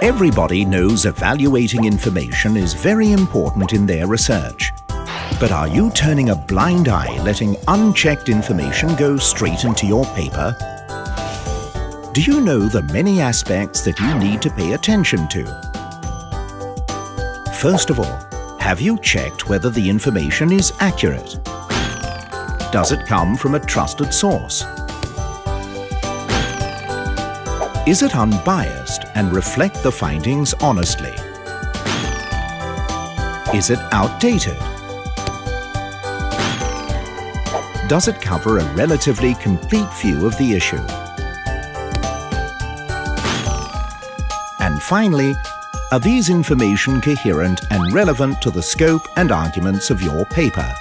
Everybody knows evaluating information is very important in their research. But are you turning a blind eye letting unchecked information go straight into your paper? Do you know the many aspects that you need to pay attention to? First of all, have you checked whether the information is accurate? Does it come from a trusted source? Is it unbiased and reflect the findings honestly? Is it outdated? Does it cover a relatively complete view of the issue? And finally, are these information coherent and relevant to the scope and arguments of your paper?